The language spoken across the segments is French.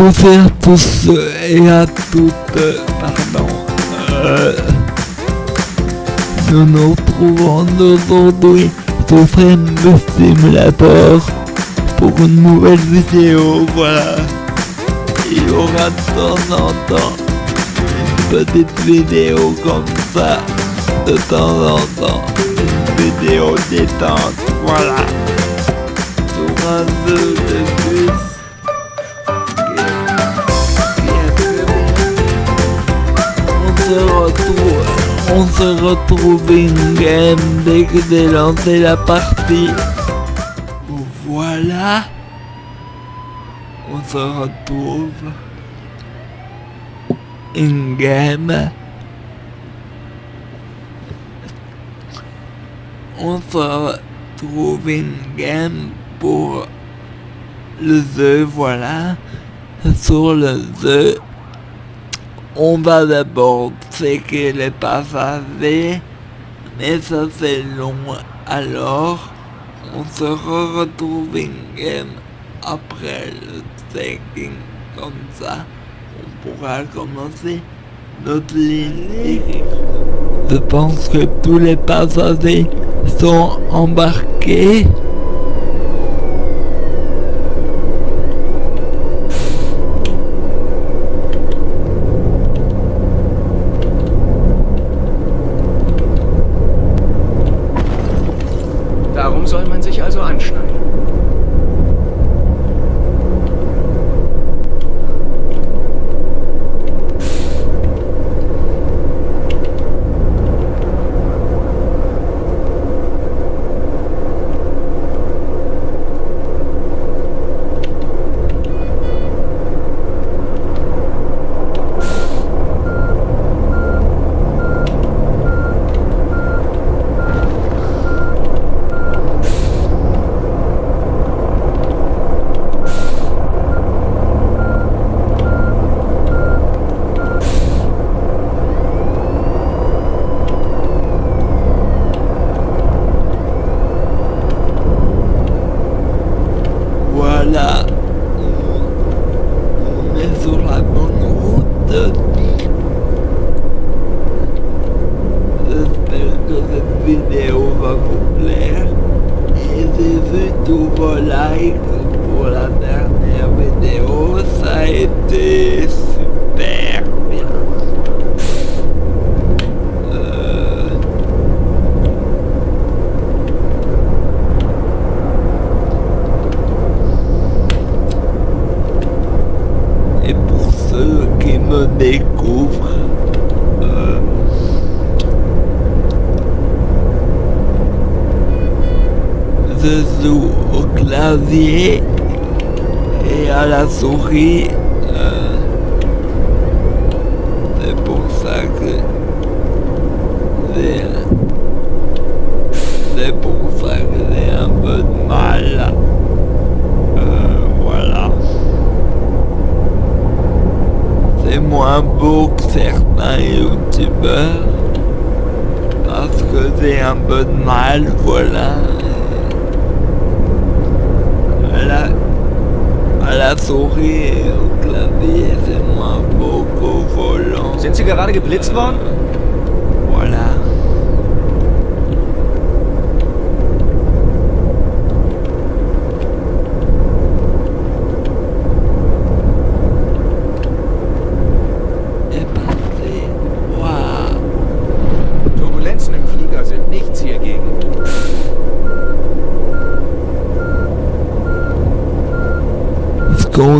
tous et à tous et à toutes, pardon. Euh, nous nous retrouvons aujourd'hui sur le Simulator pour une nouvelle vidéo, voilà. Il y aura de temps en temps une petite vidéo comme ça, de temps en temps, une vidéo détente, voilà. Sur un de plus. On se retrouve in game dès que j'ai lancé la partie. Voilà. On se retrouve in game. On se retrouve in game pour le jeu, voilà. Sur le jeu, on va d'abord checker les passagers, mais ça c'est long. Alors, on se retrouve game après le checking, comme ça, on pourra commencer notre ligne. Je pense que tous les passagers sont embarqués. Darum soll man sich also anschneiden. Voilà. On est sur la bonne route. J'espère que cette vidéo va vous plaire. Vos likes pour la dernière vidéo. Ça a été super bien. Euh, Et pour ceux qui me découvrent, euh, au clavier et à la souris. euh, C'est pour ça que c'est pour ça que j'ai un peu de mal. Euh, voilà. C'est moins beau que certains youtubeurs parce que j'ai un peu de mal, voilà. Beau qu'au volant. Sind Sie gerade geblitzt worden? Voilà.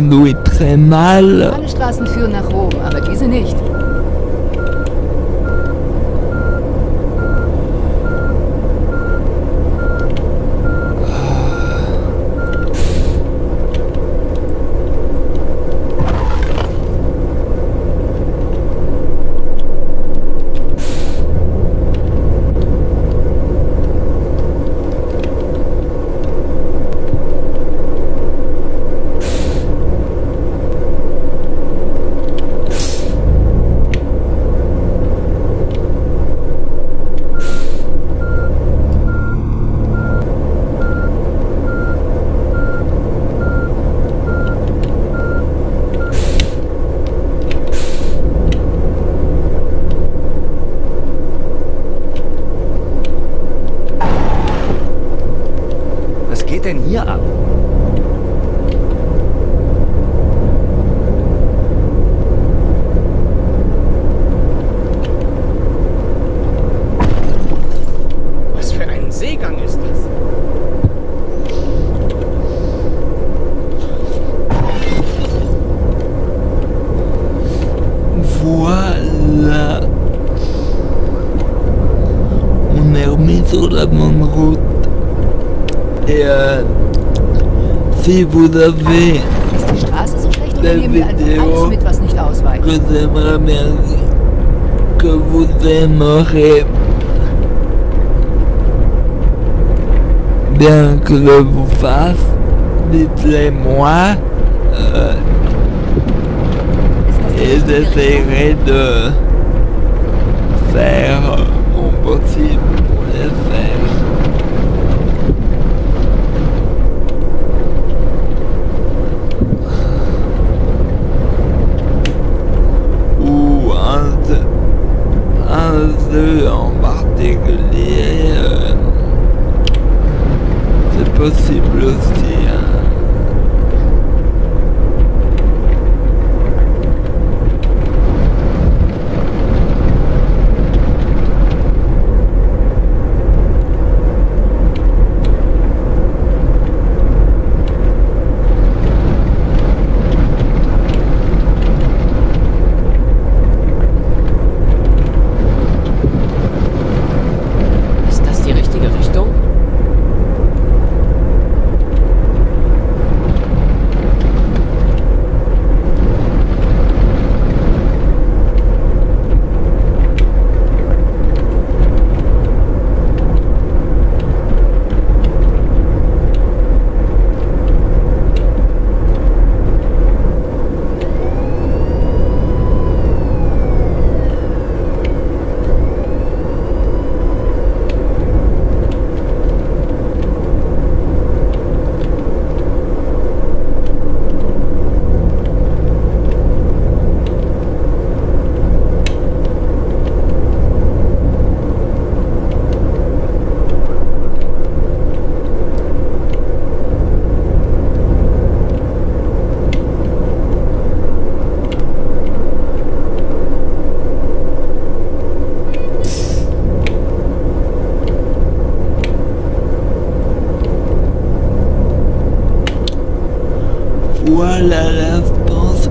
Je conduis très mal. Alle Straßen führen nach Rom, aber diese nicht. mais sur la bonne route. Et euh, si vous avez la vidéo que j'aimerais que vous aimerez bien que je vous fasse, dites-les-moi. Euh, et j'essaierai de faire mon possible pour les faire. Ou un, jeu- un jeu en particulier, euh, c'est possible aussi. hein. Ist das die richtige Richtung? Voilà la pense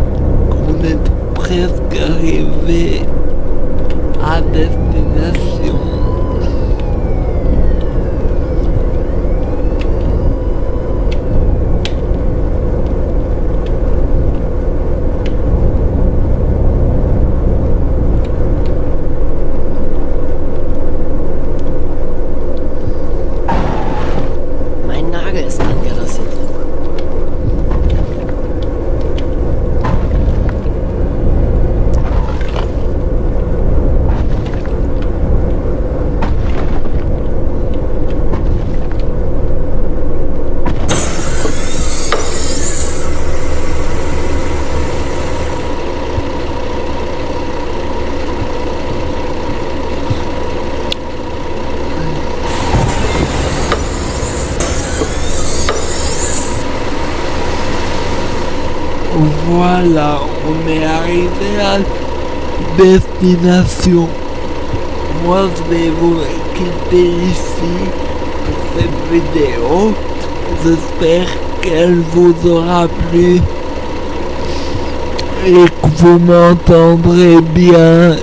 qu'on est presque arrivé à destination. Voilà, on est arrivé à destination. Moi, je vais vous quitter ici pour cette vidéo. J'espère qu'elle vous aura plu et que vous m'entendrez bien